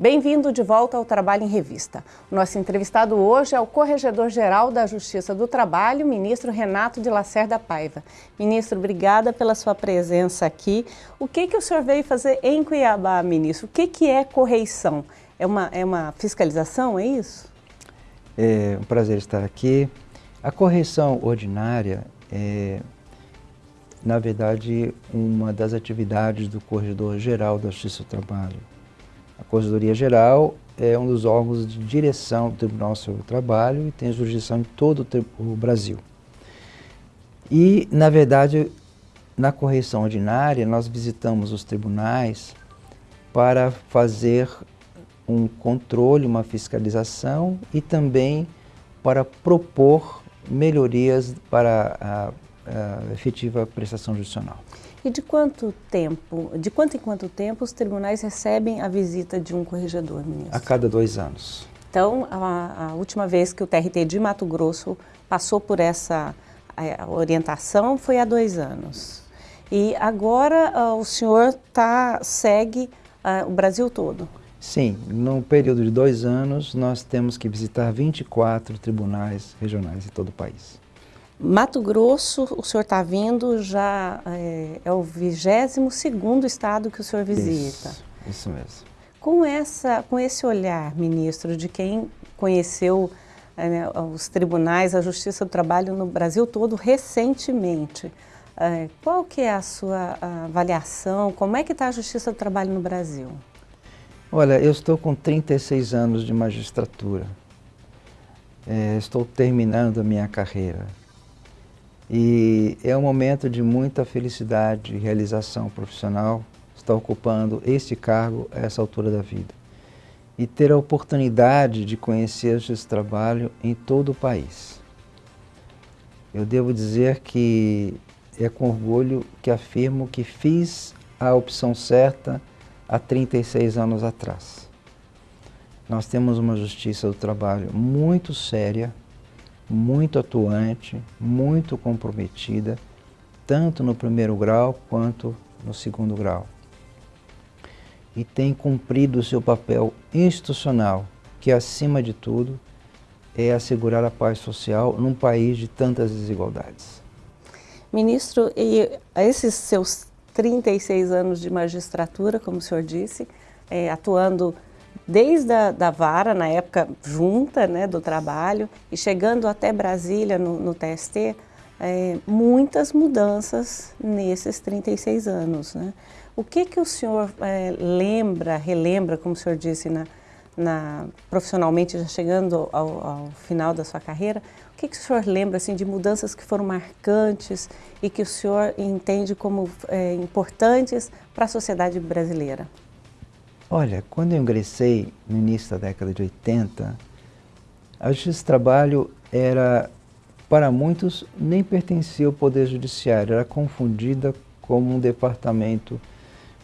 Bem-vindo de volta ao Trabalho em Revista. O nosso entrevistado hoje é o Corregedor-Geral da Justiça do Trabalho, ministro Renato de Lacerda Paiva. Ministro, obrigada pela sua presença aqui. O que, que o senhor veio fazer em Cuiabá, ministro? O que, que é correição? É uma, é uma fiscalização, é isso? É um prazer estar aqui. A correição ordinária é, na verdade, uma das atividades do Corregedor-Geral da Justiça do Trabalho. A Corregedoria Geral é um dos órgãos de direção do Tribunal sobre o Trabalho e tem jurisdição em todo o Brasil. E, na verdade, na correção ordinária, nós visitamos os tribunais para fazer um controle, uma fiscalização e também para propor melhorias para a, a efetiva prestação judicial. E de quanto tempo, de quanto em quanto tempo os tribunais recebem a visita de um corregedor, ministro? A cada dois anos. Então, a, a última vez que o TRT de Mato Grosso passou por essa orientação foi há dois anos. E agora uh, o senhor tá, segue uh, o Brasil todo? Sim, no período de dois anos nós temos que visitar 24 tribunais regionais em todo o país. Mato Grosso, o senhor está vindo, já é, é o 22º estado que o senhor visita. Isso, isso mesmo. Com, essa, com esse olhar, ministro, de quem conheceu é, né, os tribunais, a Justiça do Trabalho no Brasil todo recentemente, é, qual que é a sua avaliação, como é que está a Justiça do Trabalho no Brasil? Olha, eu estou com 36 anos de magistratura, é, estou terminando a minha carreira. E é um momento de muita felicidade e realização profissional estar ocupando este cargo a essa altura da vida. E ter a oportunidade de conhecer esse trabalho em todo o país. Eu devo dizer que é com orgulho que afirmo que fiz a opção certa há 36 anos atrás. Nós temos uma justiça do trabalho muito séria, muito atuante, muito comprometida, tanto no primeiro grau quanto no segundo grau. E tem cumprido o seu papel institucional, que acima de tudo é assegurar a paz social num país de tantas desigualdades. Ministro, e esses seus 36 anos de magistratura, como o senhor disse, é, atuando desde a da vara, na época junta né, do trabalho, e chegando até Brasília no, no TST, é, muitas mudanças nesses 36 anos. Né? O que, que o senhor é, lembra, relembra, como o senhor disse, na, na, profissionalmente, já chegando ao, ao, final da sua carreira, o que, que o senhor lembra assim, de mudanças que foram marcantes e que o senhor entende como é, importantes para a sociedade brasileira? Olha, quando eu ingressei no início da década de 80, a Justiça do Trabalho era, para muitos, nem pertencia ao Poder Judiciário, era confundida como um departamento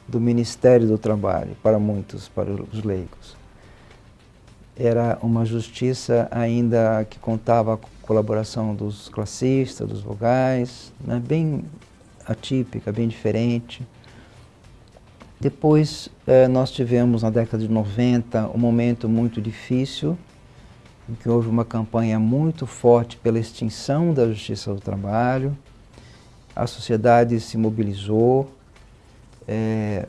do Ministério do Trabalho, para muitos, para os leigos. Era uma justiça ainda que contava com a colaboração dos classistas, dos vogais, né, bem atípica, bem diferente. Depois eh, nós tivemos na década de 90 um momento muito difícil, em que houve uma campanha muito forte pela extinção da justiça do trabalho, a sociedade se mobilizou, eh,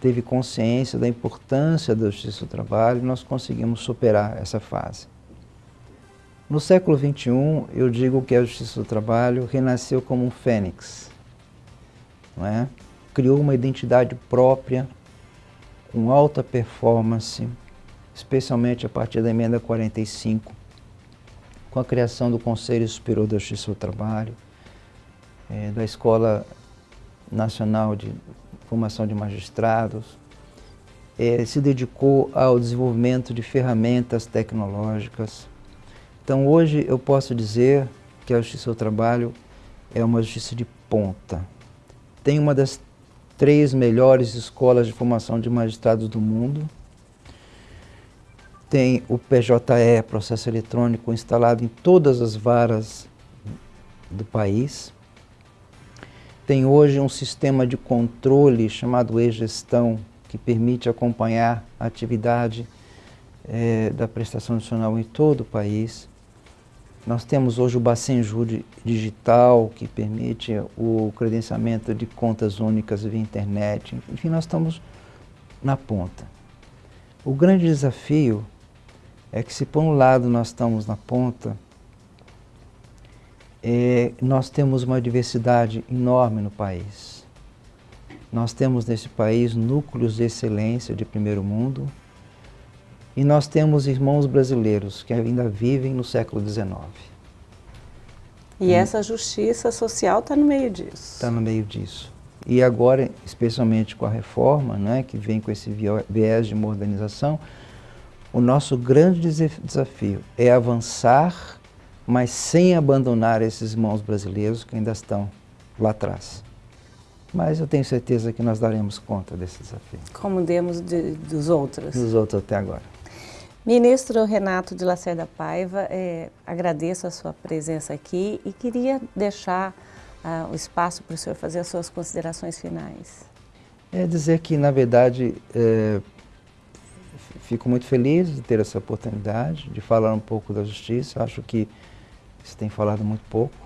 teve consciência da importância da justiça do trabalho e nós conseguimos superar essa fase. No século XXI, eu digo que a justiça do trabalho renasceu como um fênix, não é? Criou uma identidade própria, com alta performance, especialmente a partir da emenda 45, com a criação do Conselho Superior da Justiça do Trabalho, é, da Escola Nacional de Formação de Magistrados, é, se dedicou ao desenvolvimento de ferramentas tecnológicas. Então hoje eu posso dizer que a Justiça do Trabalho é uma justiça de ponta. Tem uma das três melhores escolas de formação de magistrados do mundo. Tem o PJE, processo eletrônico, instalado em todas as varas do país. Tem hoje um sistema de controle chamado e-gestão, que permite acompanhar a atividade é, da prestação nacional em todo o país. Nós temos hoje o Bacenju Digital, que permite o credenciamento de contas únicas via internet. Enfim, nós estamos na ponta. O grande desafio é que se por um lado nós estamos na ponta, é, nós temos uma diversidade enorme no país. Nós temos nesse país núcleos de excelência de primeiro mundo e nós temos irmãos brasileiros que ainda vivem no século XIX. E, e essa justiça social está no meio disso. Está no meio disso. E agora, especialmente com a reforma, né, que vem com esse viés de modernização, o nosso grande desafio é avançar, mas sem abandonar esses irmãos brasileiros que ainda estão lá atrás. Mas eu tenho certeza que nós daremos conta desse desafio. Como demos de, dos outros. Dos outros até agora. Ministro Renato de Lacerda Paiva, é, agradeço a sua presença aqui e queria deixar ah, o espaço para o senhor fazer as suas considerações finais. É dizer que, na verdade, é, fico muito feliz de ter essa oportunidade de falar um pouco da justiça. Acho que se tem falado muito pouco,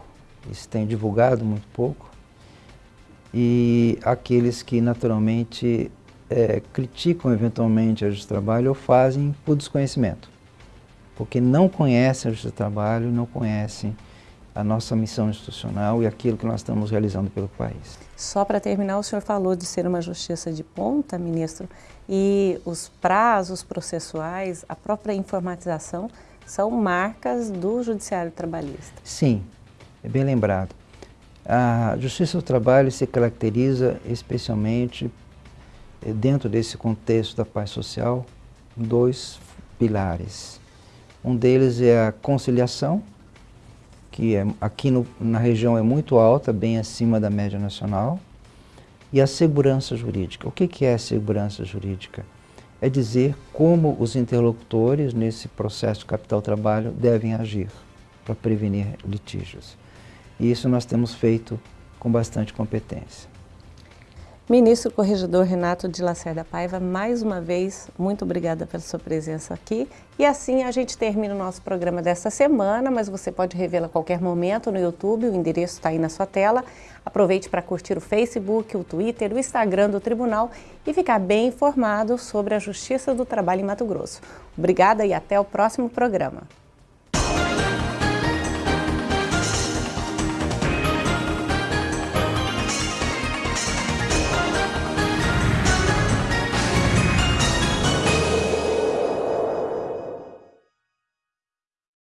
se tem divulgado muito pouco. E aqueles que, naturalmente, é, criticam eventualmente a justiça do trabalho ou fazem por desconhecimento. Porque não conhecem a justiça do trabalho, não conhecem a nossa missão institucional e aquilo que nós estamos realizando pelo país. Só para terminar, o senhor falou de ser uma justiça de ponta, ministro, e os prazos processuais, a própria informatização, são marcas do judiciário trabalhista. Sim, é bem lembrado. A justiça do trabalho se caracteriza especialmente dentro desse contexto da paz social, dois pilares. Um deles é a conciliação, que é, aqui no, na região é muito alta, bem acima da média nacional, e a segurança jurídica. O que, que é segurança jurídica? É dizer como os interlocutores nesse processo capital-trabalho devem agir para prevenir litígios. E isso nós temos feito com bastante competência. Ministro Corregedor Renato de Lacerda Paiva, mais uma vez, muito obrigada pela sua presença aqui. E assim a gente termina o nosso programa desta semana, mas você pode revê-lo a qualquer momento no YouTube, o endereço está aí na sua tela. Aproveite para curtir o Facebook, o Twitter, o Instagram do Tribunal e ficar bem informado sobre a Justiça do Trabalho em Mato Grosso. Obrigada e até o próximo programa.